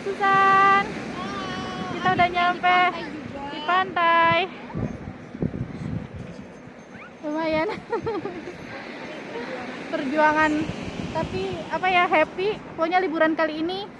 Susan. Kita udah nyampe di pantai. Lumayan. Perjuangan tapi apa ya happy. Pokoknya liburan kali ini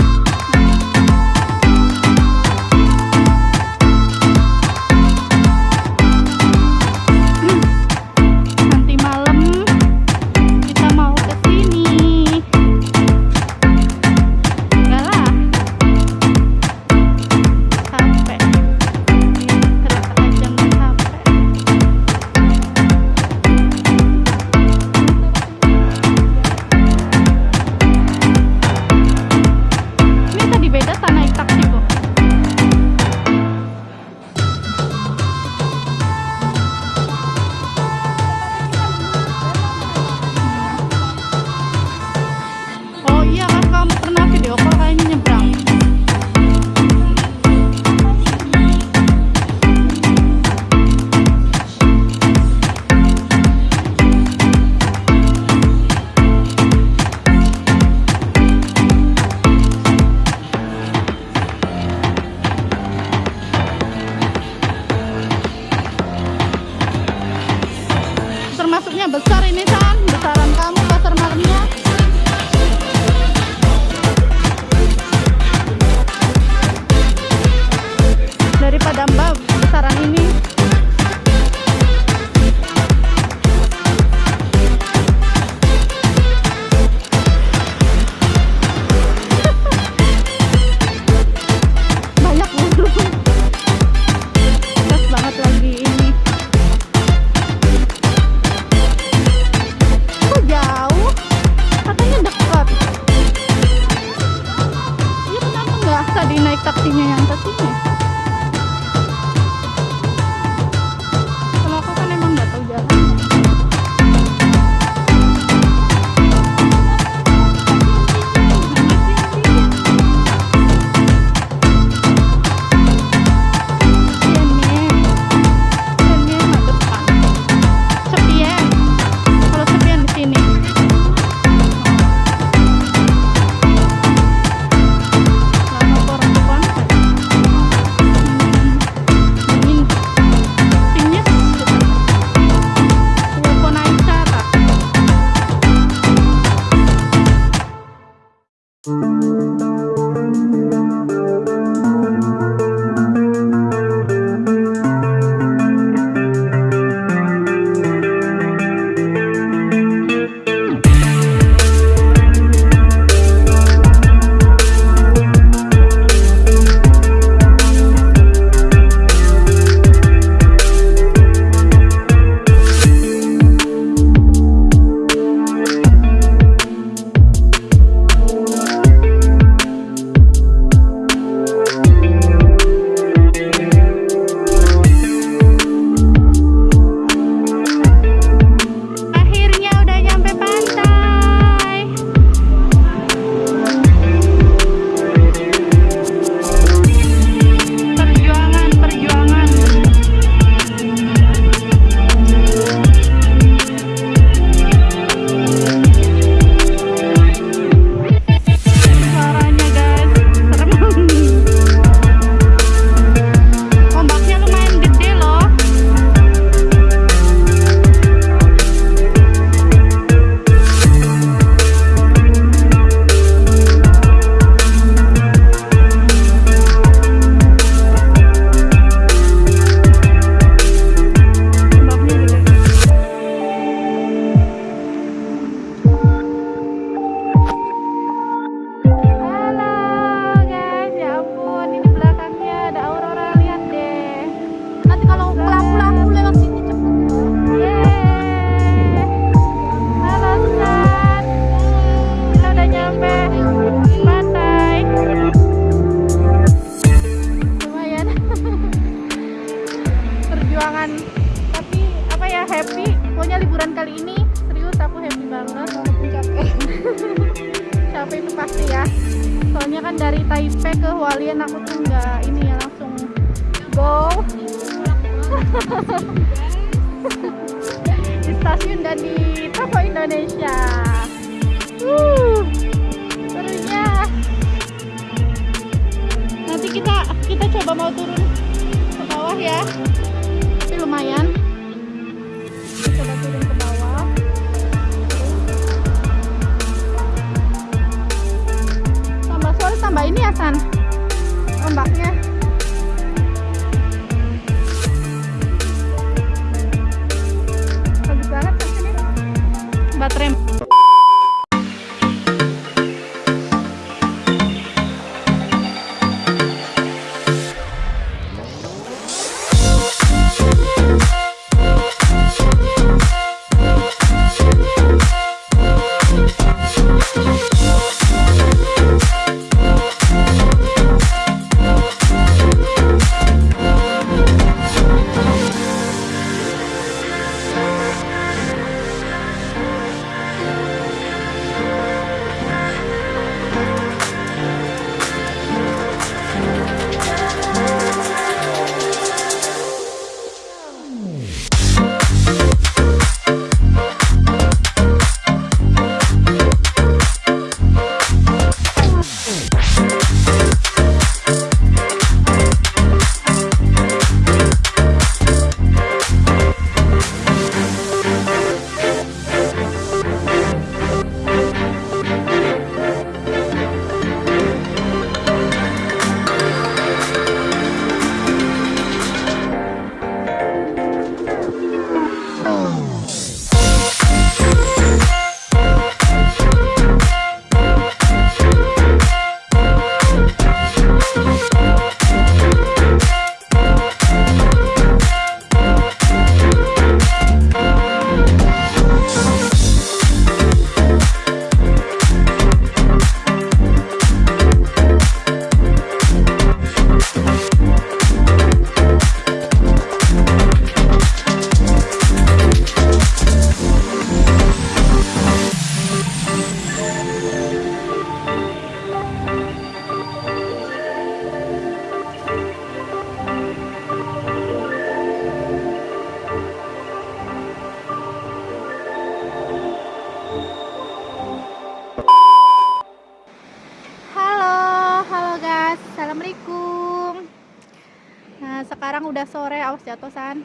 awas jatuh.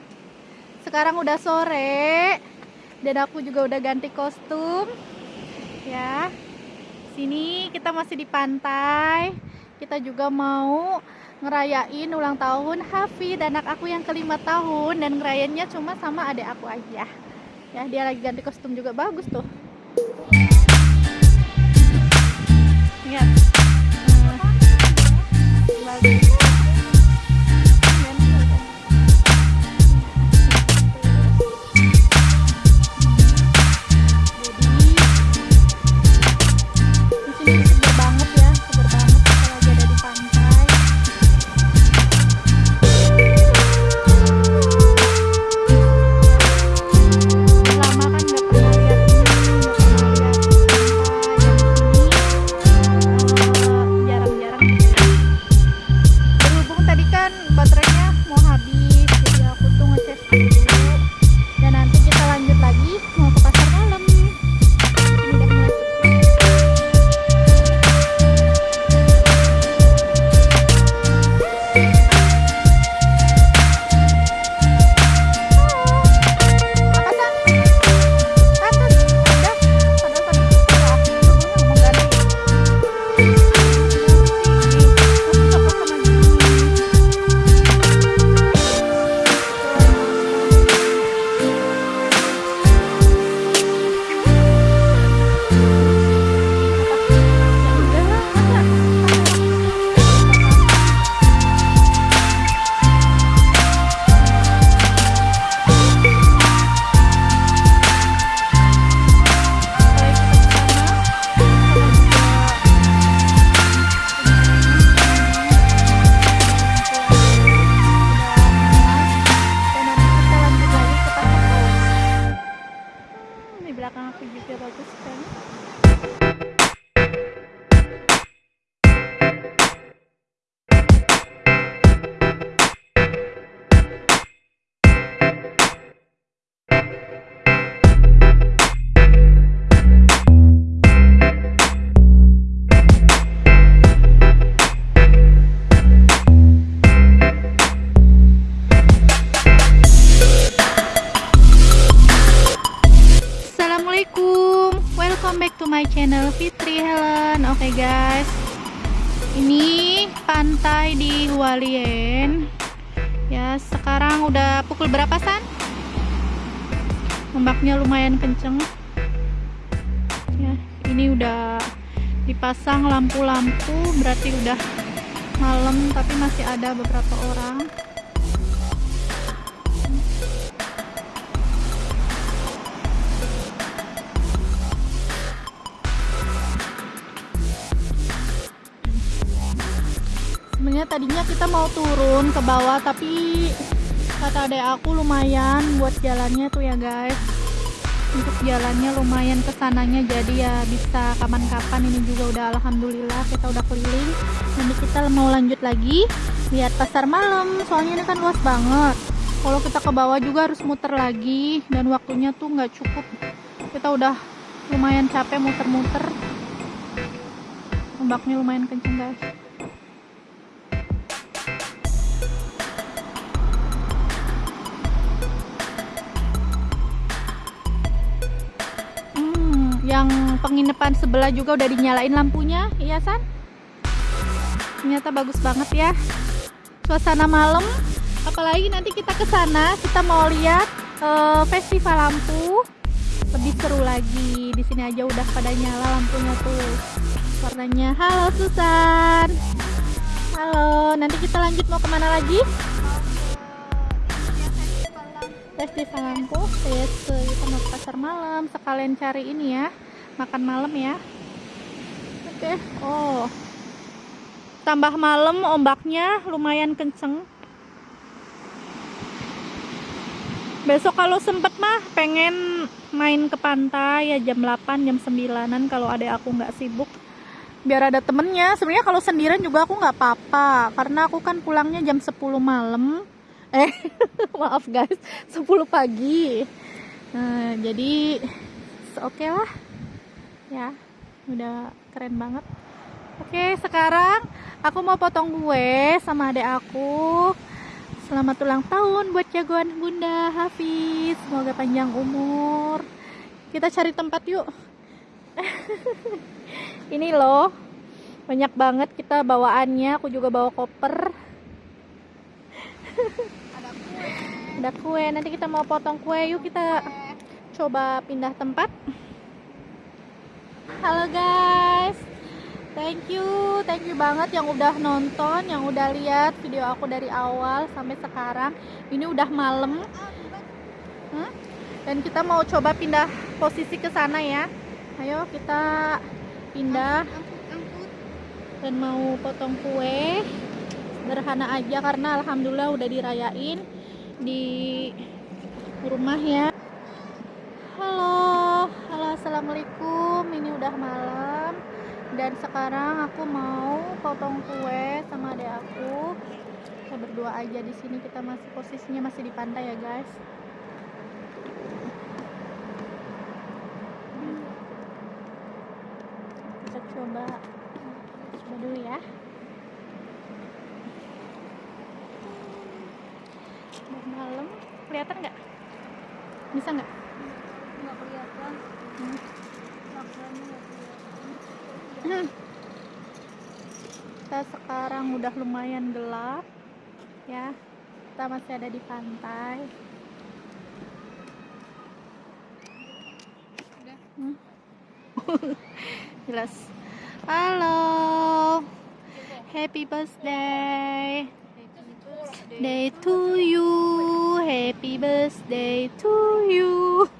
Sekarang udah sore dan aku juga udah ganti kostum. Ya. sini kita masih di pantai. Kita juga mau ngerayain ulang tahun Hafid, anak aku yang kelima tahun dan ngerayainnya cuma sama adik aku aja. Ya, dia lagi ganti kostum juga bagus tuh. Lihat. Dipasang lampu-lampu, berarti udah malam tapi masih ada beberapa orang. sebenarnya tadinya kita mau turun ke bawah tapi kata adek aku lumayan buat jalannya tuh ya guys untuk jalannya lumayan ke sananya jadi ya bisa kapan-kapan. Ini juga udah alhamdulillah kita udah keliling. Nanti kita mau lanjut lagi lihat pasar malam. Soalnya ini kan luas banget. Kalau kita ke bawah juga harus muter lagi dan waktunya tuh nggak cukup. Kita udah lumayan capek muter-muter. Ombaknya lumayan kenceng guys yang penginapan sebelah juga udah dinyalain lampunya, iya San? Ternyata bagus banget ya. Suasana malam, apalagi nanti kita ke sana, kita mau lihat eh, festival lampu. Lebih seru lagi. Di sini aja udah pada nyala lampunya tuh. Warnanya. Halo Susan. Halo, nanti kita lanjut mau ke mana lagi? Festival lampu. Yes, kita mau pasar malam. Sekalian cari ini ya, makan malam ya. Oke. Oh. Tambah malam ombaknya lumayan kenceng. Besok kalau sempet mah pengen main ke pantai ya jam 8 jam 9an kalau ada aku nggak sibuk biar ada temennya sebenarnya kalau sendirian juga aku nggak apa-apa karena aku kan pulangnya jam 10 malam eh maaf guys. 10 pagi. Nah, jadi oke lah. Ya udah keren banget. Oke sekarang aku mau potong kue sama adek aku. Selamat ulang tahun buat jagoan bunda Hafiz. Semoga panjang umur. Kita cari tempat yuk. Ini loh, banyak banget kita bawaannya. Aku juga bawa koper. Ada kue. Ada kue. Nanti kita mau potong kue. Yuk kita coba pindah tempat. Halo guys. Thank you, thank you banget yang udah nonton, yang udah lihat video aku dari awal sampai sekarang. Ini udah malam. Hmm? Dan kita mau coba pindah posisi ke sana ya. Ayo kita pindah dan mau potong kue. Sederhana aja karena alhamdulillah udah dirayain di rumah ya. Halo, halo assalamualaikum. Ini udah malam dan sekarang aku mau potong kue sama adek aku. Kita berdua aja di sini. Kita masih posisinya masih di pantai ya guys. Kita coba coba dulu ya. Malam, kelihatan nggak? Bisa nggak? Nggak kelihatan. Hmm. Hmm. Kita sekarang udah lumayan gelap ya. Kita masih ada di pantai. Udah. Hmm. Jelas. Halo. Happy birthday. Day to you. Happy birthday to you.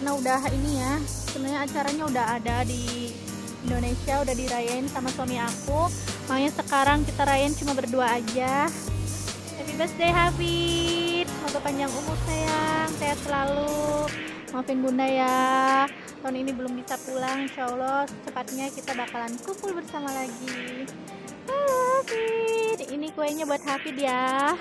Karena udah ini ya, sebenarnya acaranya udah ada di Indonesia, udah dirayain sama suami aku. Makanya sekarang kita rayain cuma berdua aja. Happy birthday Hafid. Semoga panjang umur sayang. Sehat selalu. Maafin bunda ya. Tahun ini belum bisa pulang Insya Allah. Cepatnya kita bakalan kumpul bersama lagi. Hafid. Ini kuenya buat Hafid ya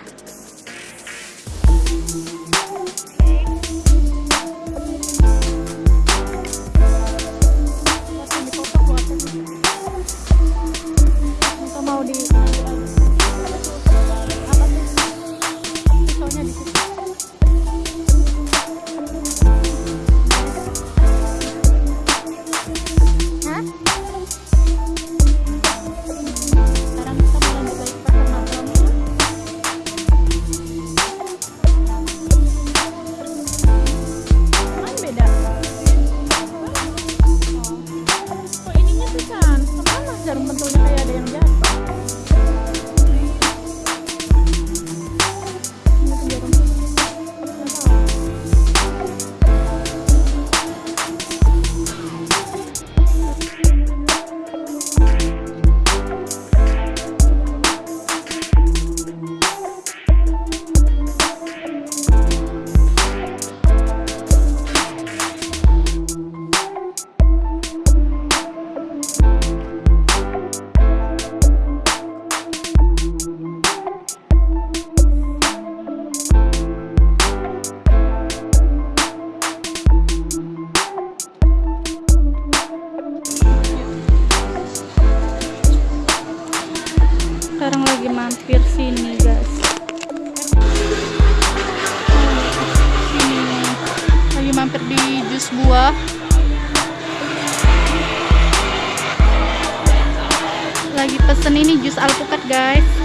lagi pesen ini jus alpukat guys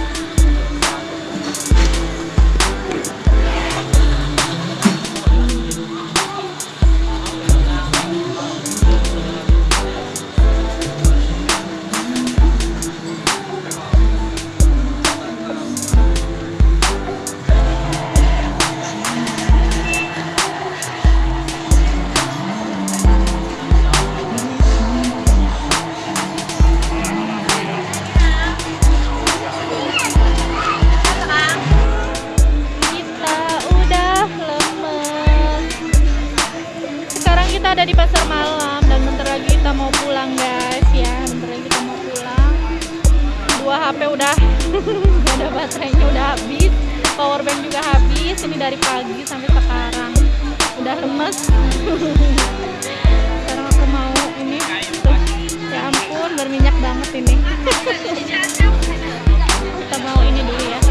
HP udah gak ada baterainya udah habis power bank juga habis ini dari pagi sampai sekarang. Udah lemes. Sekarang aku mau ini tuh. Ya ampun berminyak banget ini. Kita mau ini dulu ya.